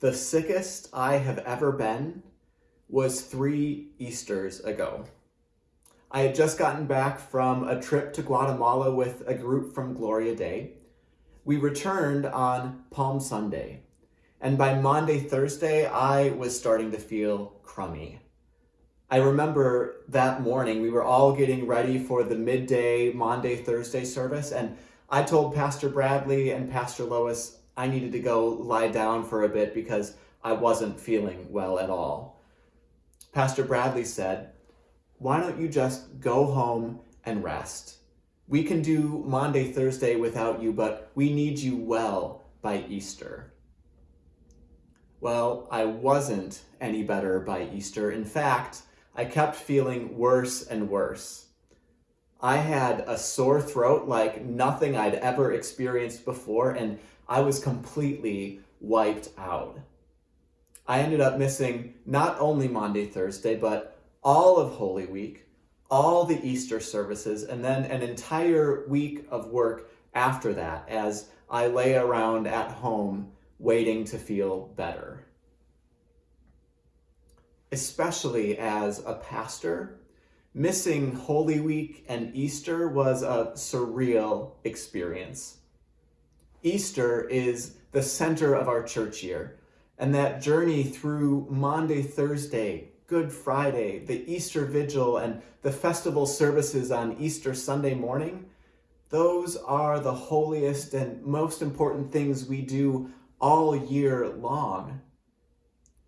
The sickest I have ever been was three Easters ago. I had just gotten back from a trip to Guatemala with a group from Gloria Dei. We returned on Palm Sunday, and by Maundy, Thursday, I was starting to feel crummy. I remember that morning we were all getting ready for the midday Maundy, Thursday service, and I told Pastor Bradley and Pastor Lois I needed to go lie down for a bit because I wasn't feeling well at all. Pastor Bradley said, Why don't you just go home and rest? We can do Maundy, Thursday without you, but we need you well by Easter. Well, I wasn't any better by Easter. In fact, I kept feeling worse and worse. I had a sore throat like nothing I'd ever experienced before, and I was completely wiped out. I ended up missing not only Maundy, Thursday, but all of Holy Week, all the Easter services, and then an entire week of work after that as I lay around at home waiting to feel better. Especially as a pastor, missing Holy Week and Easter was a surreal experience. Easter is the center of our church year. And that journey through Maundy, Thursday, Good Friday, the Easter Vigil, and the festival services on Easter Sunday morning, those are the holiest and most important things we do all year long.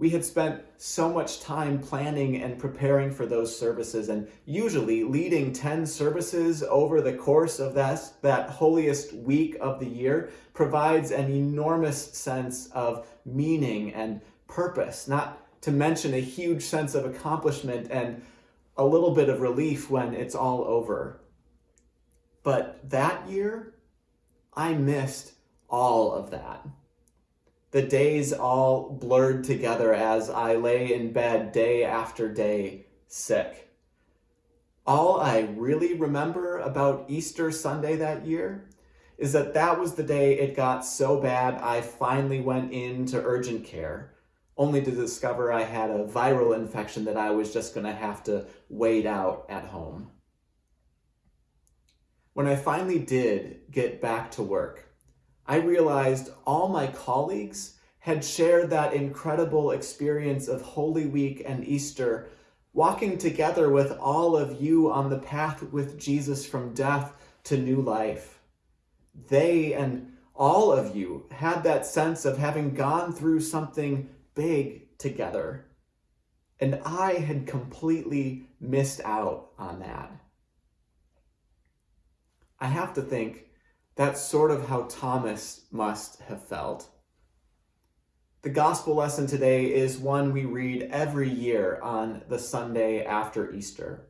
We had spent so much time planning and preparing for those services and usually leading 10 services over the course of that, that holiest week of the year provides an enormous sense of meaning and purpose, not to mention a huge sense of accomplishment and a little bit of relief when it's all over. But that year, I missed all of that. The days all blurred together as I lay in bed day after day, sick. All I really remember about Easter Sunday that year is that that was the day it got so bad I finally went into urgent care, only to discover I had a viral infection that I was just going to have to wait out at home. When I finally did get back to work, I realized all my colleagues had shared that incredible experience of Holy Week and Easter, walking together with all of you on the path with Jesus from death to new life. They and all of you had that sense of having gone through something big together. And I had completely missed out on that. I have to think that's sort of how Thomas must have felt. The gospel lesson today is one we read every year on the Sunday after Easter.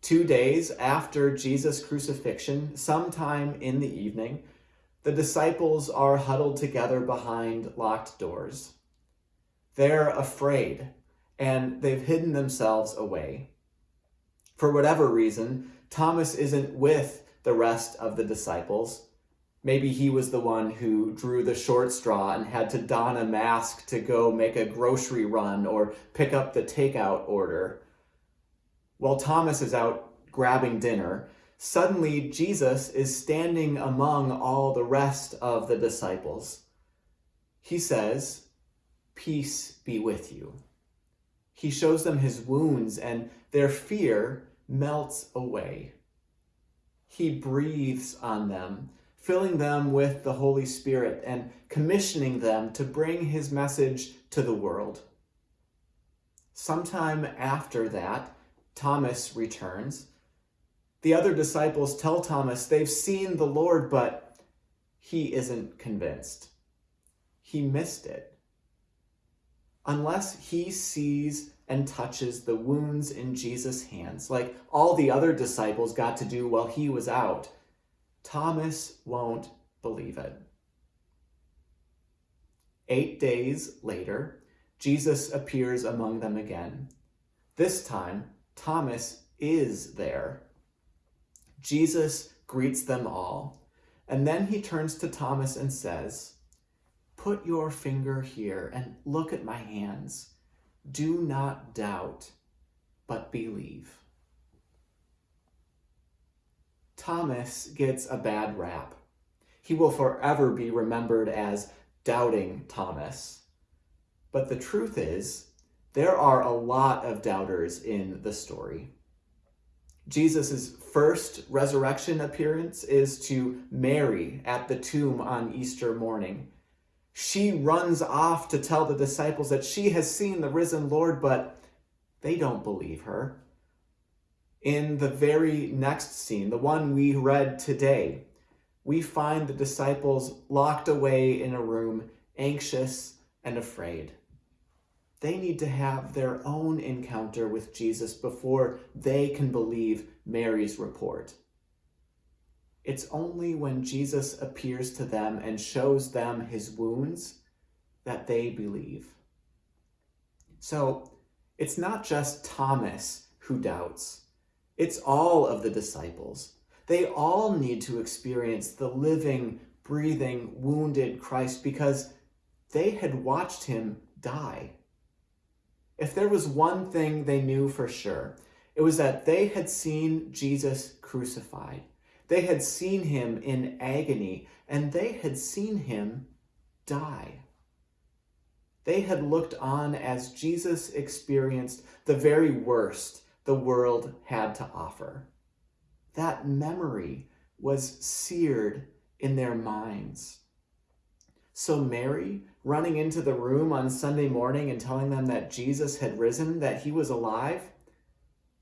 Two days after Jesus' crucifixion, sometime in the evening, the disciples are huddled together behind locked doors. They're afraid and they've hidden themselves away. For whatever reason, Thomas isn't with the rest of the disciples. Maybe he was the one who drew the short straw and had to don a mask to go make a grocery run or pick up the takeout order. While Thomas is out grabbing dinner, suddenly Jesus is standing among all the rest of the disciples. He says, Peace be with you. He shows them his wounds, and their fear melts away he breathes on them, filling them with the Holy Spirit and commissioning them to bring his message to the world. Sometime after that, Thomas returns. The other disciples tell Thomas they've seen the Lord, but he isn't convinced. He missed it. Unless he sees and touches the wounds in Jesus' hands, like all the other disciples got to do while he was out, Thomas won't believe it. Eight days later, Jesus appears among them again. This time, Thomas is there. Jesus greets them all, and then he turns to Thomas and says, Put your finger here and look at my hands. Do not doubt, but believe. Thomas gets a bad rap. He will forever be remembered as doubting Thomas. But the truth is, there are a lot of doubters in the story. Jesus' first resurrection appearance is to Mary at the tomb on Easter morning. She runs off to tell the disciples that she has seen the risen Lord, but they don't believe her. In the very next scene, the one we read today, we find the disciples locked away in a room, anxious and afraid. They need to have their own encounter with Jesus before they can believe Mary's report. It's only when Jesus appears to them and shows them his wounds that they believe. So it's not just Thomas who doubts, it's all of the disciples. They all need to experience the living, breathing, wounded Christ because they had watched him die. If there was one thing they knew for sure, it was that they had seen Jesus crucified. They had seen him in agony, and they had seen him die. They had looked on as Jesus experienced the very worst the world had to offer. That memory was seared in their minds. So Mary, running into the room on Sunday morning and telling them that Jesus had risen, that he was alive,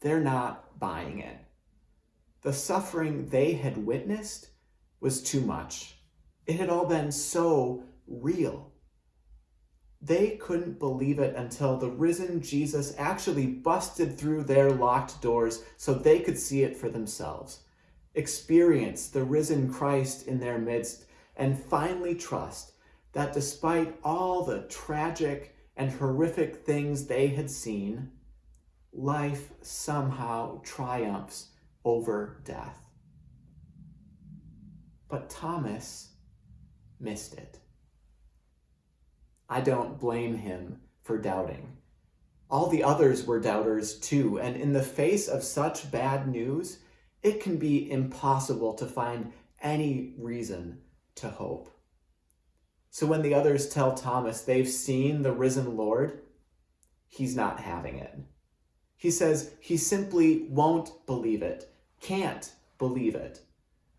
they're not buying it. The suffering they had witnessed was too much. It had all been so real. They couldn't believe it until the risen Jesus actually busted through their locked doors so they could see it for themselves, experience the risen Christ in their midst, and finally trust that despite all the tragic and horrific things they had seen, life somehow triumphs over death. But Thomas missed it. I don't blame him for doubting. All the others were doubters too, and in the face of such bad news, it can be impossible to find any reason to hope. So when the others tell Thomas they've seen the risen Lord, he's not having it. He says he simply won't believe it, can't believe it,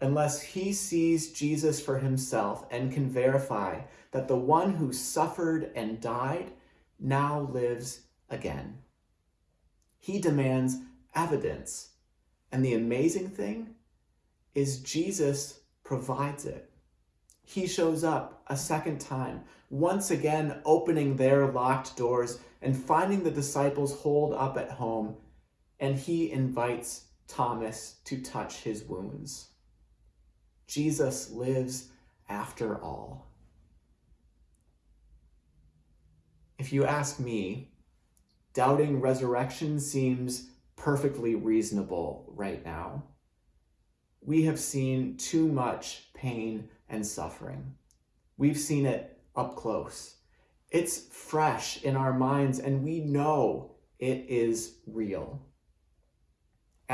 unless he sees Jesus for himself and can verify that the one who suffered and died now lives again. He demands evidence. And the amazing thing is Jesus provides it he shows up a second time, once again opening their locked doors and finding the disciples holed up at home, and he invites Thomas to touch his wounds. Jesus lives after all. If you ask me, doubting resurrection seems perfectly reasonable right now. We have seen too much pain and suffering. We've seen it up close. It's fresh in our minds and we know it is real.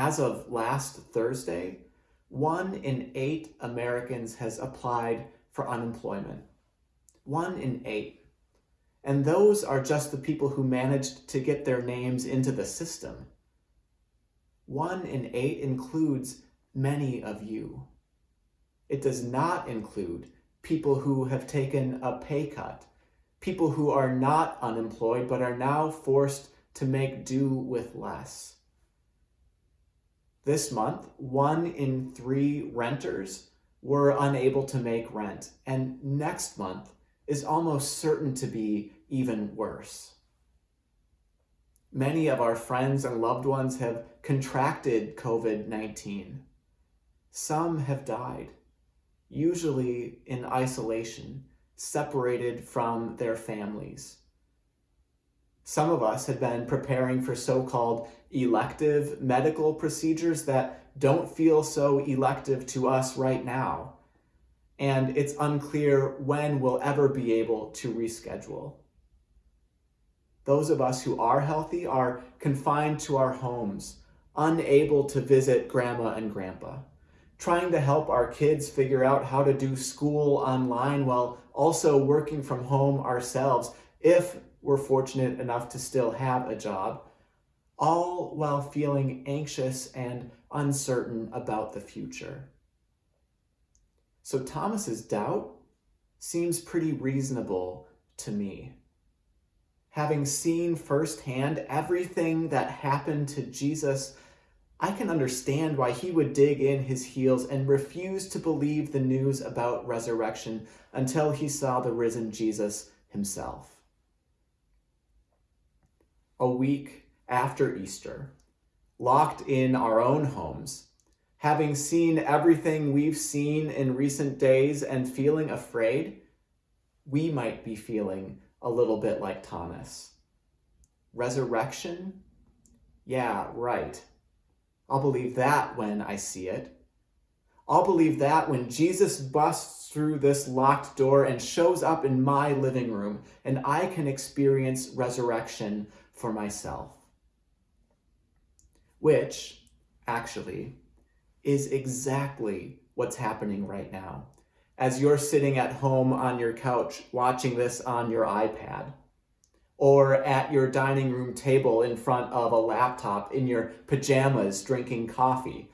As of last Thursday, one in eight Americans has applied for unemployment. One in eight. And those are just the people who managed to get their names into the system. One in eight includes many of you. It does not include people who have taken a pay cut, people who are not unemployed but are now forced to make do with less. This month, one in three renters were unable to make rent, and next month is almost certain to be even worse. Many of our friends and loved ones have contracted COVID-19. Some have died usually in isolation, separated from their families. Some of us have been preparing for so-called elective medical procedures that don't feel so elective to us right now. and it's unclear when we'll ever be able to reschedule. Those of us who are healthy are confined to our homes, unable to visit grandma and grandpa, trying to help our kids figure out how to do school online while also working from home ourselves, if we're fortunate enough to still have a job, all while feeling anxious and uncertain about the future. So Thomas's doubt seems pretty reasonable to me having seen firsthand everything that happened to Jesus, I can understand why he would dig in his heels and refuse to believe the news about resurrection until he saw the risen Jesus himself. A week after Easter, locked in our own homes, having seen everything we've seen in recent days and feeling afraid, we might be feeling a little bit like Thomas. Resurrection? Yeah, right. I'll believe that when I see it. I'll believe that when Jesus busts through this locked door and shows up in my living room and I can experience resurrection for myself. Which, actually, is exactly what's happening right now as you're sitting at home on your couch watching this on your iPad or at your dining room table in front of a laptop in your pajamas drinking coffee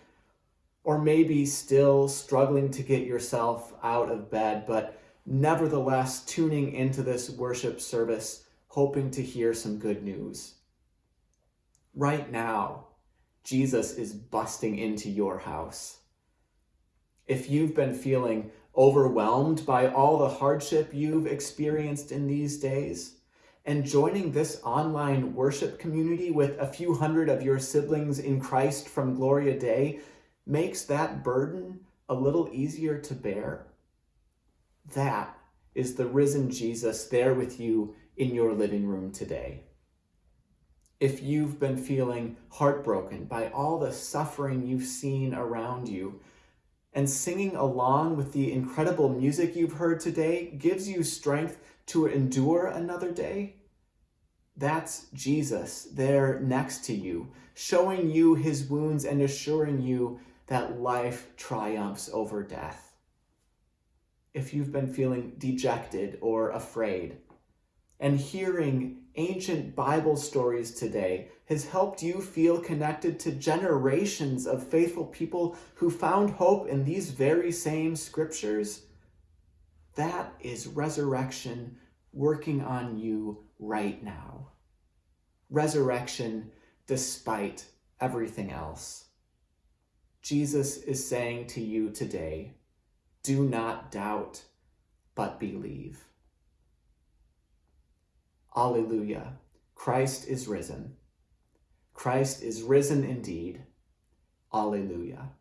or maybe still struggling to get yourself out of bed, but nevertheless tuning into this worship service, hoping to hear some good news. Right now, Jesus is busting into your house. If you've been feeling overwhelmed by all the hardship you've experienced in these days, and joining this online worship community with a few hundred of your siblings in Christ from Gloria Dei makes that burden a little easier to bear. That is the risen Jesus there with you in your living room today. If you've been feeling heartbroken by all the suffering you've seen around you, and singing along with the incredible music you've heard today gives you strength to endure another day? That's Jesus there next to you, showing you his wounds and assuring you that life triumphs over death. If you've been feeling dejected or afraid, and hearing ancient Bible stories today has helped you feel connected to generations of faithful people who found hope in these very same scriptures, that is resurrection working on you right now. Resurrection despite everything else. Jesus is saying to you today, do not doubt, but believe. Alleluia. Christ is risen. Christ is risen indeed. Alleluia.